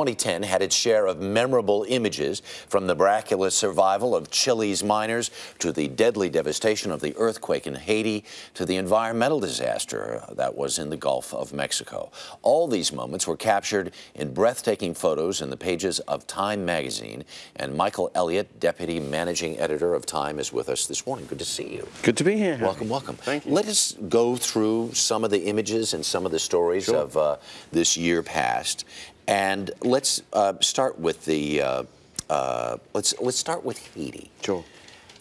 2010 had its share of memorable images from the miraculous survival of Chile's miners to the deadly devastation of the earthquake in Haiti to the environmental disaster that was in the Gulf of Mexico. All these moments were captured in breathtaking photos in the pages of Time magazine. And Michael Elliott, Deputy Managing Editor of Time, is with us this morning. Good to see you. Good to be here. Welcome, welcome. Thank you. Let us go through some of the images and some of the stories Sure. of uh, this year past. And let's uh, start with the uh, uh, let's let's start with Haiti. Sure.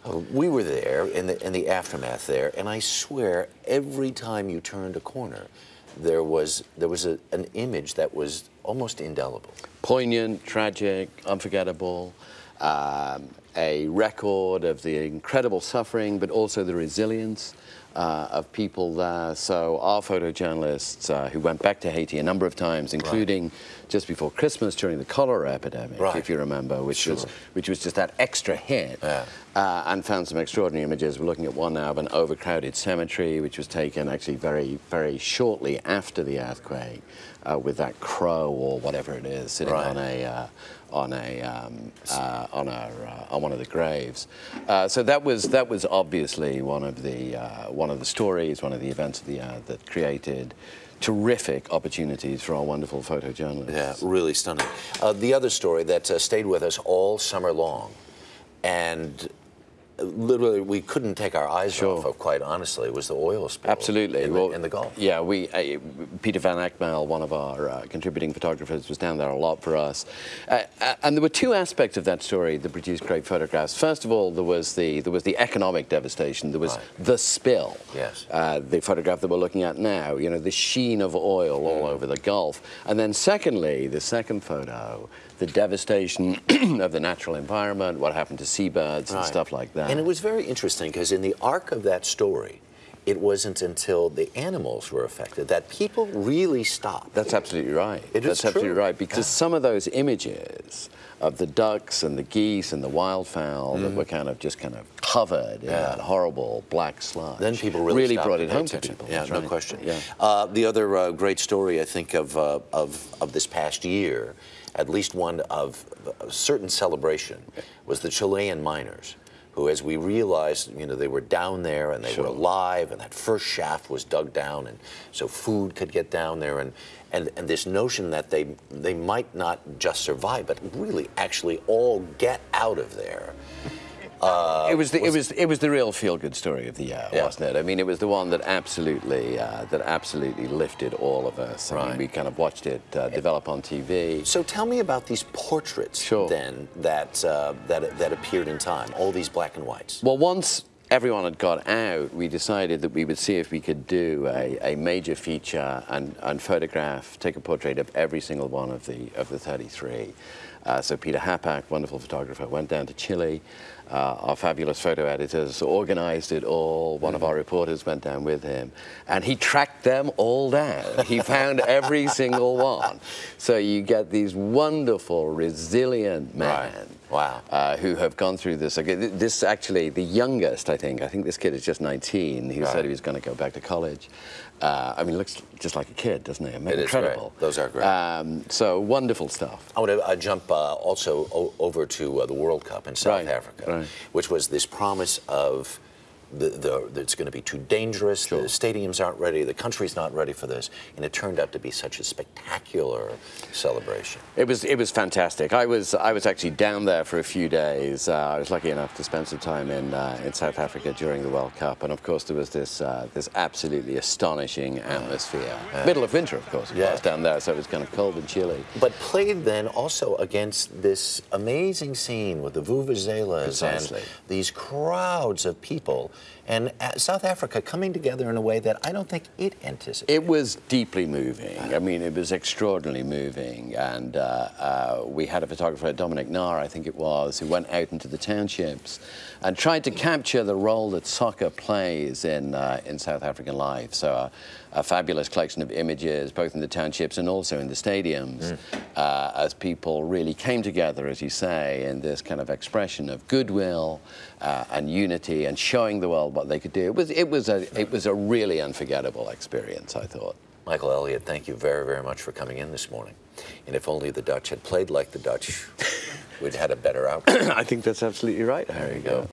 Uh, we were there in the in the aftermath there, and I swear every time you turned a corner, there was there was a, an image that was almost indelible. Poignant, tragic, unforgettable, um, a record of the incredible suffering, but also the resilience uh, of people there. So our photojournalists uh, who went back to Haiti a number of times, including just before Christmas during the cholera epidemic, Right. if you remember, which was which was just that extra hit, Yeah. uh, and found some extraordinary images. We're looking at one now of an overcrowded cemetery, which was taken actually very, very shortly after the earthquake, uh, with that crow or whatever it is sitting Right. on a uh, on a um, uh, on a uh, on one of the graves. Uh, so that was that was obviously one of the uh, one of the stories, one of the events of the year that created terrific opportunities for our wonderful photojournalists. Yeah, really stunning. Uh, the other story that uh, stayed with us all summer long, and uh, literally we couldn't take our eyes Sure. off of, quite honestly, was the oil spill. Absolutely. In, well, the, in the Gulf. Yeah, we uh, Peter Van Agtmael, one of our uh, contributing photographers, was down there a lot for us. Uh, uh, and there were two aspects of that story that produced great photographs. First of all, there was the there was the economic devastation. There was Right. the spill. Yes. Uh, the photograph that we're looking at now. You know, the sheen of oil all Mm. over the Gulf. And then secondly, the second photo, the devastation of the natural environment, what happened to seabirds and stuff like that. And it was very interesting because in the arc of that story, it wasn't until the animals were affected that people really stopped. That's absolutely right. It is That's absolutely true. right because Yeah. some of those images of the ducks and the geese and the wildfowl that were kind of just kind of covered in Mm. Yeah. that horrible black sludge. Then people really, stopped brought it home to people. Yeah, no right. question. Yeah. Uh, the other uh, great story, I think, of, uh, of of this past year, at least one of a certain celebration, was the Chilean miners. Who, as we realized, you know, they were down there and they Sure. were alive, and that first shaft was dug down, and so food could get down there, and and, and this notion that they they might not just survive, but really actually all get out of there. It was the, it was it was the real feel good story of the year, Yeah. wasn't it? I mean, it was the one that absolutely uh, that absolutely lifted all of us. I Right. mean, we kind of watched it uh, develop on TV. So tell me about these portraits Sure. then that uh, that that appeared in time, all these black and whites. Well, once everyone had got out, we decided that we would see if we could do a, a major feature and, and photograph, take a portrait of every single one of the of the 33. Uh, so Peter Hapak, wonderful photographer, went down to Chile. Uh, our fabulous photo editors organized it all. One of our reporters went down with him, and he tracked them all down. He found every single one. So you get these wonderful, resilient men Right. Wow. uh, who have gone through this. This actually, the youngest, I think, I think this kid is just 19, who Right. said he was going to go back to college. Uh, I mean, looks just like a kid, doesn't he? I mean, It is great. incredible. Those are great. Um, so wonderful stuff. I want to uh, jump uh, also o- over to uh, the World Cup in South Right, Africa, right. which was this promise of the, the, it's going to be too dangerous. Sure. The stadiums aren't ready. The country's not ready for this, and it turned out to be such a spectacular celebration. It was it was fantastic. I was I was actually down there for a few days. Uh, I was lucky enough to spend some time in uh, in South Africa during the World Cup, and of course there was this uh, this absolutely astonishing atmosphere. Middle of winter, of course. Yeah. was down there, so it was kind of cold and chilly. But played then also against this amazing scene with the vuvuzelas Precisely. and these crowds of people, and uh, South Africa coming together in a way that I don't think it anticipated. It was deeply moving. I mean, it was extraordinarily moving. And uh, uh, we had a photographer, Dominic Nahr, I think it was, who went out into the townships and tried to capture the role that soccer plays in, uh, in South African life. So uh, a fabulous collection of images, both in the townships and also in the stadiums, uh, as people really came together, as you say, in this kind of expression of goodwill uh, and unity and showing the world what they could do. It was, it was, a, it was a really unforgettable experience, I thought. Michael Elliott, thank you very, very much for coming in this morning. And if only the Dutch had played like the Dutch, we'd had a better outcome. I think that's absolutely right. There you go.